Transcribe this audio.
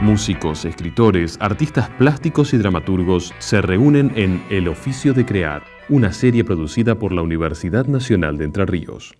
Músicos, escritores, artistas plásticos y dramaturgos se reúnen en El oficio de crear, una serie producida por la Universidad Nacional de Entre Ríos.